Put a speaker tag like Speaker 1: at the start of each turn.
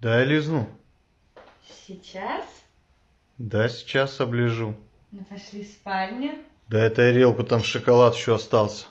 Speaker 1: дай лизну
Speaker 2: Сейчас?
Speaker 1: да сейчас оближу
Speaker 2: Ну пошли в спальню.
Speaker 1: дай тарелку там шоколад еще остался